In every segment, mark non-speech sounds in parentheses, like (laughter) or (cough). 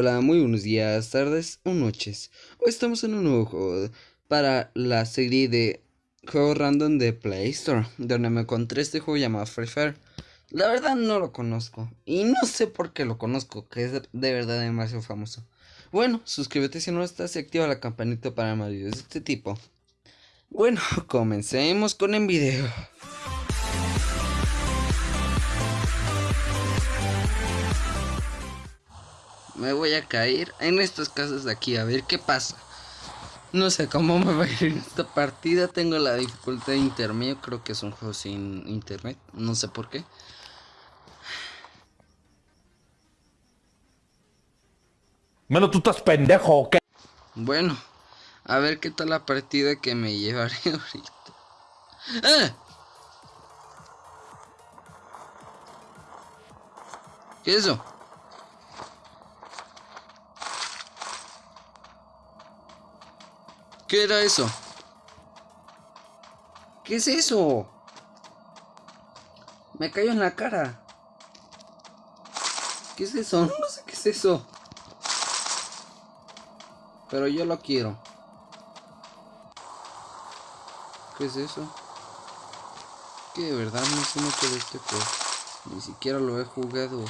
Hola, muy buenos días, tardes o noches. Hoy estamos en un nuevo juego para la serie de juegos random de Play Store, donde me encontré este juego llamado Free Fire. La verdad no lo conozco y no sé por qué lo conozco, que es de verdad demasiado famoso. Bueno, suscríbete si no estás y activa la campanita para más videos de este tipo. Bueno, (laughs) comencemos con el video. Me voy a caer en estas casas de aquí a ver qué pasa. No sé cómo me va a ir esta partida. Tengo la dificultad intermedio. Creo que es un juego sin internet. No sé por qué. Menos tú estás pendejo, ¿o qué? Bueno, a ver qué tal la partida que me llevaré (laughs) ahorita. ¡Ah! ¿Qué es eso? ¿Qué era eso? ¿Qué es eso? Me cayó en la cara. ¿Qué es eso? (laughs) No sé qué es eso. Pero yo lo quiero. ¿Qué es eso? Que de verdad no sé mucho de este juego. Ni siquiera lo he jugado.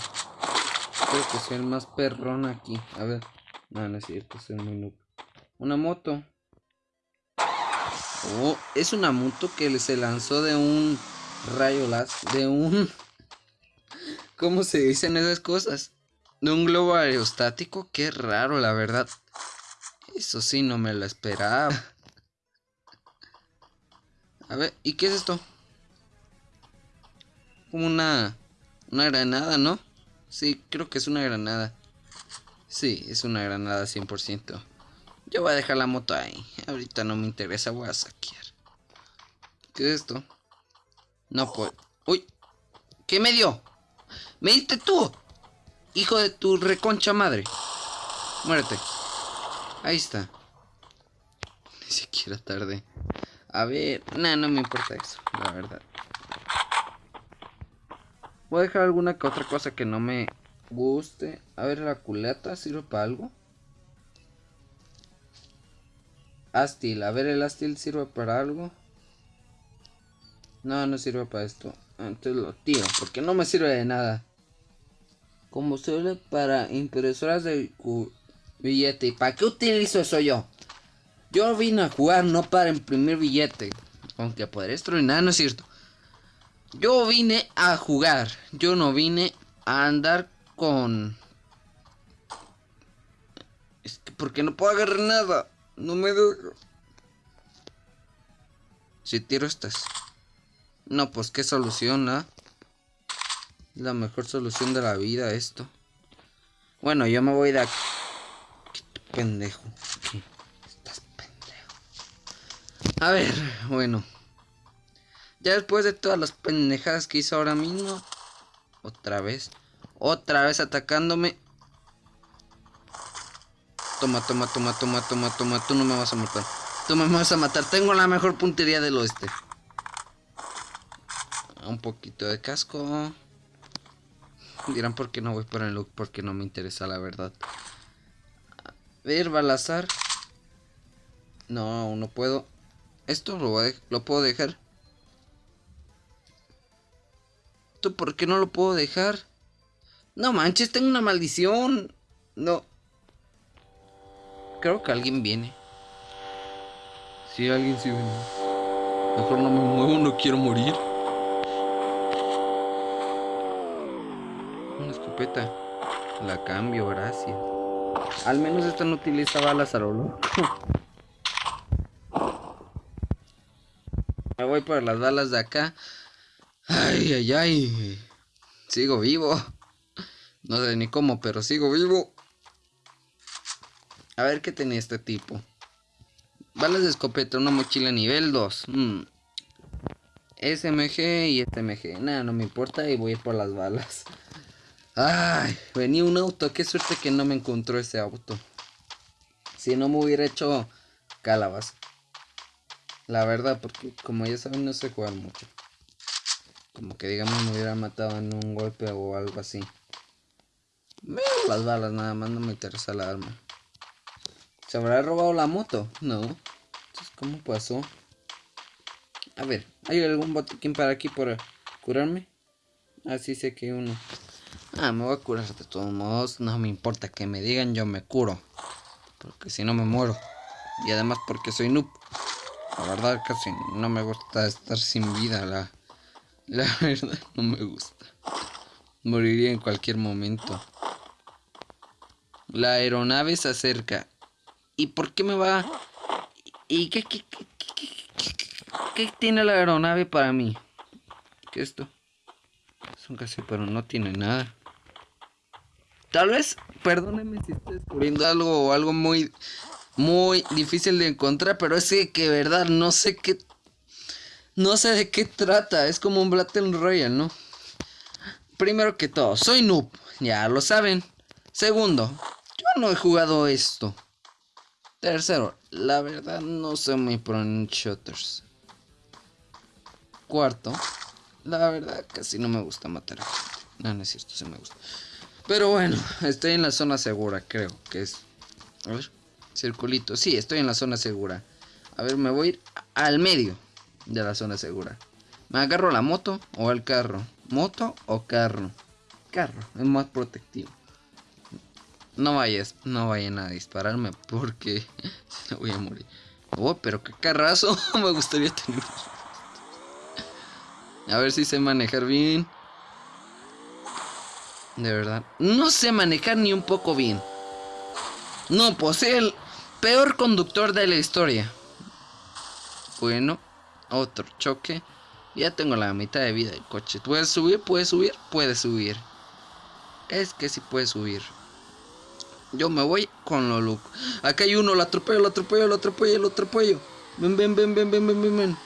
Espero que sea el más perrón aquí. A ver. No, no es cierto, soy muy noob. Una moto. Oh, es una moto que se lanzó de un rayo láser, de un... (laughs) ¿Cómo se dicen esas cosas? De un globo aerostático, qué raro la verdad. Eso sí, no me lo esperaba. A ver, ¿y qué es esto? Como una... Una granada, ¿no? Sí, creo que es una granada. Sí, es una granada 100%. Yo voy a dejar la moto ahí. Ahorita no me interesa, voy a saquear. ¿Qué es esto? No puedo. ¡Uy! ¿Qué me dio? ¡Me diste tú! Hijo de tu reconcha madre. Muérete. Ahí está. Ni siquiera tarde. A ver, nada, no me importa eso, la verdad. Voy a dejar alguna que otra cosa que no me guste. A ver, la culata sirve para algo. Astil. A ver, el Astil sirve para algo. No, no sirve para esto. Entonces lo tiro, porque no me sirve de nada. Como sirve para impresoras de billete. ¿Y para qué utilizo eso yo? Yo vine a jugar, no para imprimir billete. Aunque podré nada, no es cierto. Yo vine a jugar. Yo no vine a andar con... Es que porque no puedo agarrar nada. No me dejo. Si tiro estas. No, pues qué solución, ¿ah? La mejor solución de la vida esto. Bueno, yo me voy de aquí. Pendejo. Estás pendejo. A ver, bueno. Ya después de todas las pendejadas que hizo ahora mismo. Otra vez. Otra vez atacándome. Toma, toma, toma, toma, toma, toma. Tú no me vas a matar. Tú me vas a matar. Tengo la mejor puntería del oeste. Un poquito de casco. Dirán por qué no voy por el look. Porque no me interesa la verdad. A ver, balazar. No, no puedo. Esto lo, lo puedo dejar. ¿Esto por qué no lo puedo dejar? No manches, tengo una maldición. No. Creo que alguien viene. Sí, alguien sí viene. Mejor no me muevo, no quiero morir. Una escopeta. La cambio, gracias. Al menos esta no utiliza balas a lo loco. Me voy por las balas de acá. Ay, ay, ay. Sigo vivo. No sé ni cómo, pero sigo vivo. A ver qué tenía este tipo. Balas de escopeta, una mochila nivel 2. Mm. SMG y SMG. Nada, no me importa y voy a ir por las balas. (laughs) Ay, venía un auto. Qué suerte que no me encontró ese auto. Si no me hubiera hecho calabas. La verdad, porque como ya saben, no sé jugar mucho. Como que digamos me hubiera matado en un golpe o algo así. Las balas nada más, no me interesa la arma. ¿Se habrá robado la moto? No. Entonces, ¿cómo pasó? A ver, ¿hay algún botiquín para aquí para curarme? Así sé que uno. Ah, me voy a curar de todos modos. No me importa que me digan, yo me curo. Porque si no me muero. Y además porque soy noob. La verdad casi no me gusta estar sin vida. La, la (laughs) verdad no me gusta. Moriría en cualquier momento. La aeronave se acerca. ¿Y por qué me va? ¿Y qué, qué, qué, qué, tiene la aeronave para mí? ¿Qué es esto? Es un casi, pero no tiene nada. Tal vez, perdóneme si estoy descubriendo algo o algo muy, muy difícil de encontrar, pero es que, que verdad no sé qué, no sé de qué trata. Es como un Battle Royale, ¿no? Primero que todo, soy noob, ya lo saben. Segundo, yo no he jugado esto. Tercero, la verdad no soy muy pro en shooters. Cuarto, la verdad casi no me gusta matar a gente. No, no es cierto, sí me gusta. Pero bueno, estoy en la zona segura, creo que es. A ver, circulito. Sí, estoy en la zona segura. A ver, me voy a ir al medio de la zona segura. ¿Me agarro la moto o el carro? ¿Moto o carro? Carro, es más protectivo. No vayas, no vayan a dispararme porque (laughs) voy a morir. Oh, pero qué carrazo (laughs) me gustaría tener. A ver si sé manejar bien. De verdad. No sé manejar ni un poco bien. No, pues el peor conductor de la historia. Bueno, otro choque. Ya tengo la mitad de vida del coche. ¿Puedes subir? ¿Puedes subir? Puedes subir. Es que sí puedes subir. Yo me voy con lo loco. Acá hay uno, lo atropello, lo atropello, lo atropello, lo atropello. Ven, ven, ven, ven, ven, ven, ven, ven.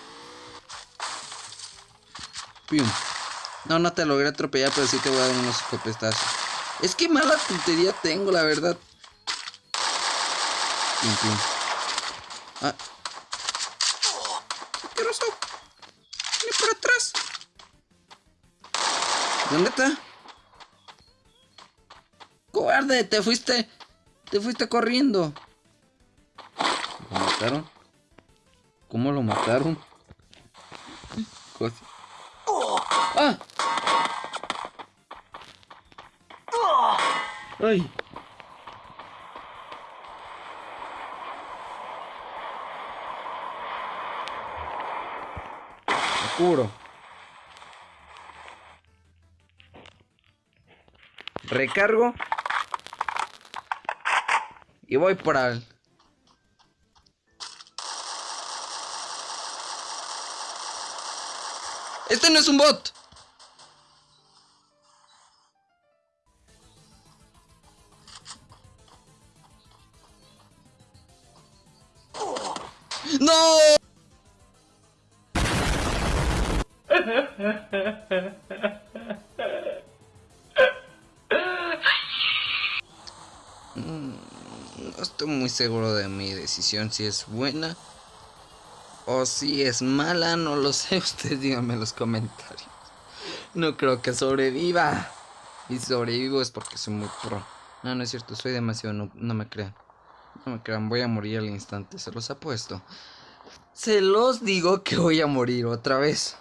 Pium. No, no te logré atropellar, pero sí te voy a dar unos escopetazos. Es que mala puntería tengo, la verdad. Pium, pium. Ah. ¿Qué pasó? Viene por atrás. ¿Dónde está? ¡Cobarde! ¡Te fuiste! ¡Te fuiste corriendo! ¿Lo mataron? ¿Cómo lo mataron? ¡Ah! ¡Ay! Me Recargo. Y voy por al... Este no es un bot. No estoy muy seguro de mi decisión, si es buena o si es mala, no lo sé. (laughs) Ustedes díganme en los comentarios. No creo que sobreviva. Y sobrevivo es porque soy muy pro. No, no es cierto, soy demasiado no, no me crean. No me crean, voy a morir al instante, se los apuesto. Se los digo que voy a morir otra vez.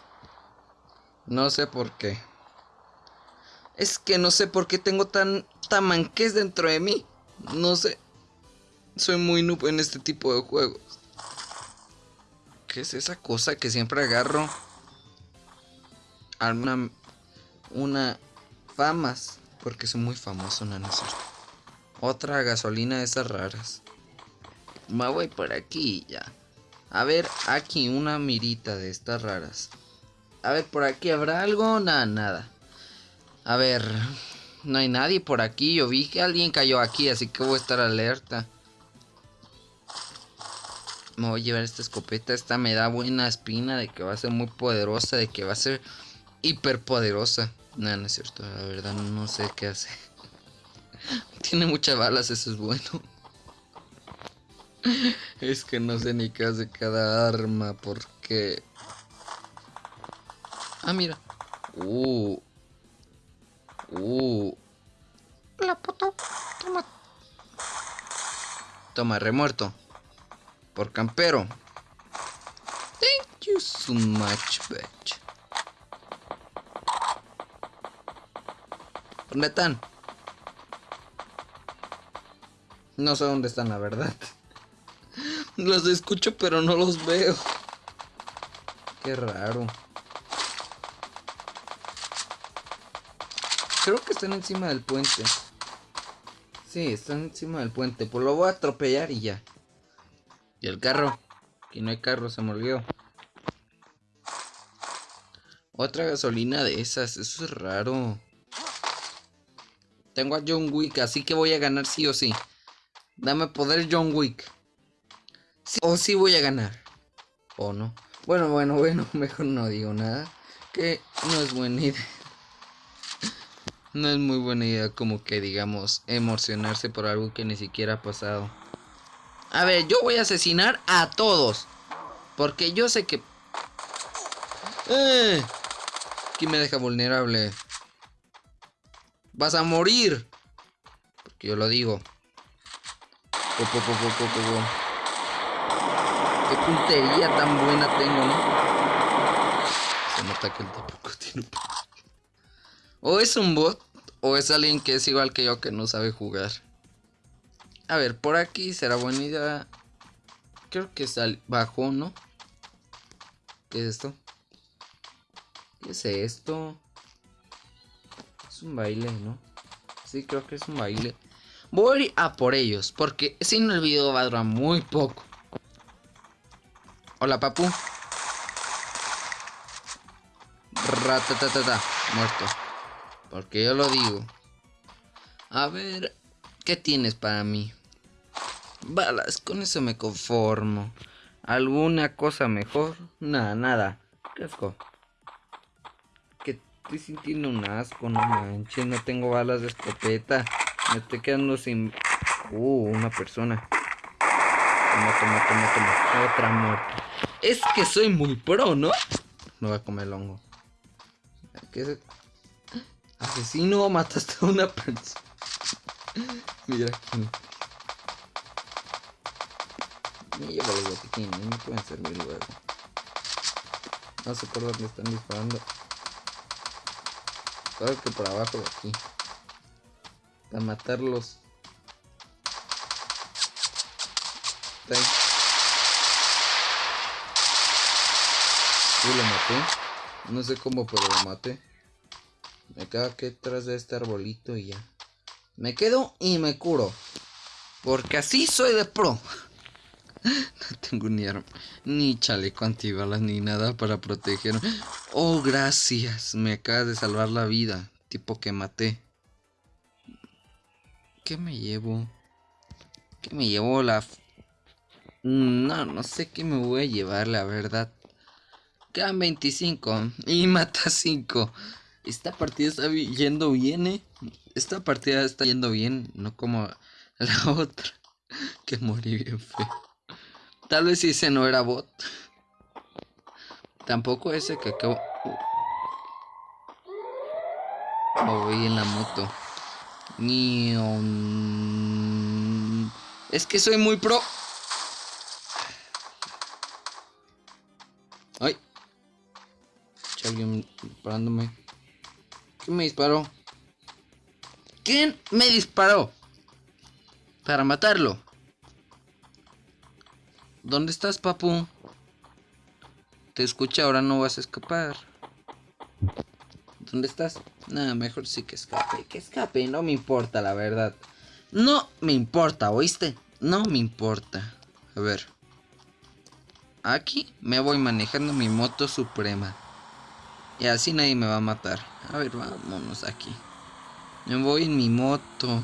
No sé por qué. Es que no sé por qué tengo tan tamanques dentro de mí. No sé. Soy muy noob en este tipo de juegos. ¿Qué es esa cosa que siempre agarro? Una, una famas. Porque soy muy famoso, no. Otra gasolina de esas raras. Me voy por aquí ya. A ver, aquí una mirita de estas raras. A ver, por aquí habrá algo. Nada, nada. A ver, no hay nadie por aquí. Yo vi que alguien cayó aquí, así que voy a estar alerta. Me voy a llevar esta escopeta. Esta me da buena espina de que va a ser muy poderosa, de que va a ser hiper poderosa. No, no es cierto, la verdad no sé qué hace. (laughs) Tiene muchas balas, eso es bueno. (laughs) es que no sé ni qué hace cada arma, porque... Ah, mira. Uh. Uh. Hola, puto. Toma. Toma, remuerto. Por campero. Thank you so much, bitch. ¿Dónde están? No sé dónde están, la verdad. (laughs) Los escucho, pero no los veo. Qué raro. Creo que están encima del puente. Sí, están encima del puente. Pues lo voy a atropellar y ya. Y el carro. Aquí no hay carro, se me olvidó. Otra gasolina de esas. Eso es raro. Tengo a John Wick, así que voy a ganar sí o sí. Dame poder John Wick. o sí voy a ganar. O no. Bueno, bueno, (laughs) bueno, mejor no digo nada. Que no es buena idea. No es muy buena idea como que digamos emocionarse por algo que ni siquiera ha pasado. A ver, yo voy a asesinar a todos. Porque yo sé que... Eh, me deja vulnerable. Vas a morir. Porque yo lo digo. Qué puntería tan buena tengo, ¿no? Se nota que el tipo O es un bot, o es alguien que es igual que yo que no sabe jugar. A ver, por aquí será buena idea. Creo que sal bajó, ¿no? ¿Qué es esto? ¿Qué es esto? Es un baile, ¿no? Sí, creo que es un baile. Voy a por ellos, porque si no el video va a durar muy poco. Hola, papu. Ratatatata, muerto. Porque yo lo digo. A ver, ¿qué tienes para mí? Balas, con eso me conformo. ¿Alguna cosa mejor? Nada, nada. Qué asco. Que estoy sintiendo un asco, no manches. No tengo balas de escopeta. Me estoy quedando sin... Uh, una persona. Toma, toma, toma, toma. Otra muerte. Es que soy muy pro, ¿no? No voy a comer el hongo. ¿Qué es? Asesino, mataste a una persona. (laughs) Mira aquí. Me llevo los botiquines, me pueden servir luego. No sé por dónde están disparando. Creo que por abajo de aquí. A matarlos. Uh, lo maté. No sé cómo, pero lo maté. Me quedo aquí detrás de este arbolito y ya. Me quedo y me curo. Porque así soy de pro. (laughs) No tengo ni arma, ni chaleco antibalas, ni nada para protegerme. Oh, gracias. Me acabas de salvar la vida. Tipo que maté. ¿Qué me llevo? ¿Qué me llevo la... No, no sé qué me voy a llevar, la verdad. Quedan 25 y mata 5. Esta partida está yendo bien, ¿eh? Esta partida está yendo bien, no como (laughs) la otra. Que morí bien feo. Tal vez ese no era bot. Tampoco ese que acabo... Oh, voy en la moto. Ni... Es que soy muy pro. Ay. Alguien disparándome. ¿Quién me disparó? ¿Quién me disparó? Para matarlo. ¿Dónde estás, papu? Te escucha, ahora no vas a escapar. ¿Dónde estás? Nada, mejor sí que escape. Que escape, no me importa, la verdad. No me importa, ¿oíste? No me importa. A ver. Aquí me voy manejando mi moto suprema. Y así nadie me va a matar. A ver, vámonos aquí. Me voy en mi moto.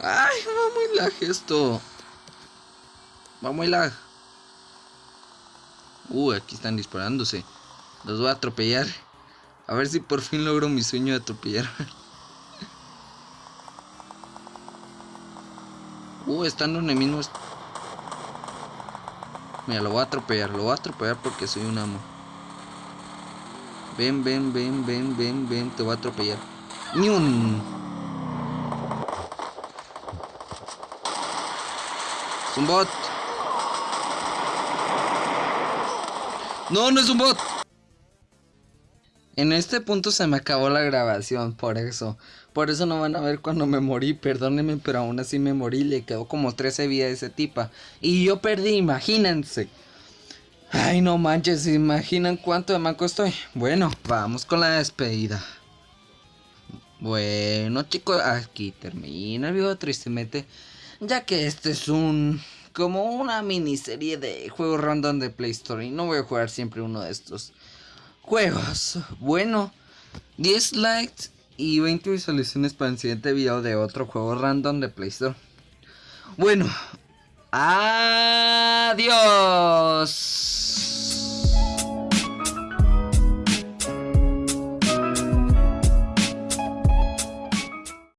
Ay, va muy lag esto. Va muy lag. Uh, aquí están disparándose. Los voy a atropellar. A ver si por fin logro mi sueño de atropellar. (laughs) uh, están los enemigos. Mira, lo voy a atropellar. Lo voy a atropellar porque soy un amo. Ven, ven, ven, ven, ven, ven. Te voy a atropellar. Ni un... Es un bot. No, no es un bot. En este punto se me acabó la grabación, por eso. Por eso no van a ver cuando me morí, perdónenme, pero aún así me morí. Le quedó como 13 vidas de ese tipa. Y yo perdí, imagínense. Ay, no manches, ¿se imaginan cuánto de manco estoy? Bueno, vamos con la despedida. Bueno, chicos, aquí termina el video tristemente. Ya que este es un... Como una miniserie de juegos random de Play Store. Y no voy a jugar siempre uno de estos juegos. Bueno, 10 likes y 20 visualizaciones para el siguiente video de otro juego random de Play Store. Bueno, adiós.